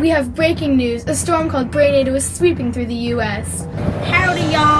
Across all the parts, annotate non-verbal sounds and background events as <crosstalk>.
We have breaking news. A storm called Brainado is sweeping through the U.S. Howdy, y'all.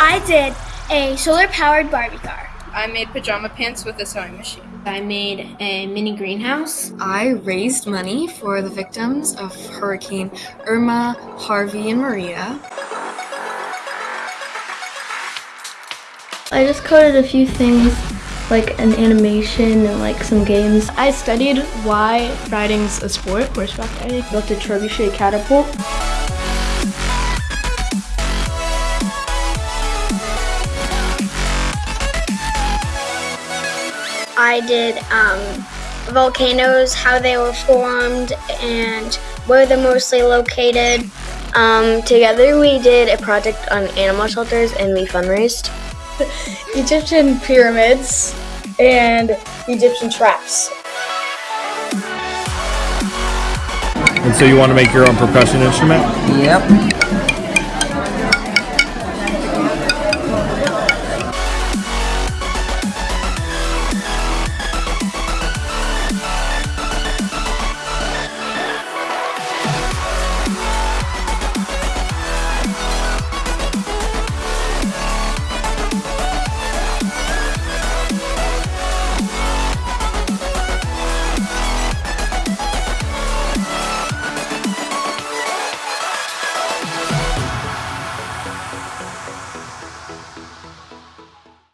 I did a solar powered Barbie car. I made pajama pants with a sewing machine. I made a mini greenhouse. I raised money for the victims of Hurricane Irma, Harvey, and Maria. I just coded a few things like an animation and like some games. I studied why riding's a sport, horseback riding. Built a trebuchet catapult. I did um, volcanoes, how they were formed, and where they're mostly located. Um, together we did a project on animal shelters and we fundraised. <laughs> Egyptian pyramids and Egyptian traps. And so you want to make your own percussion instrument? Yep.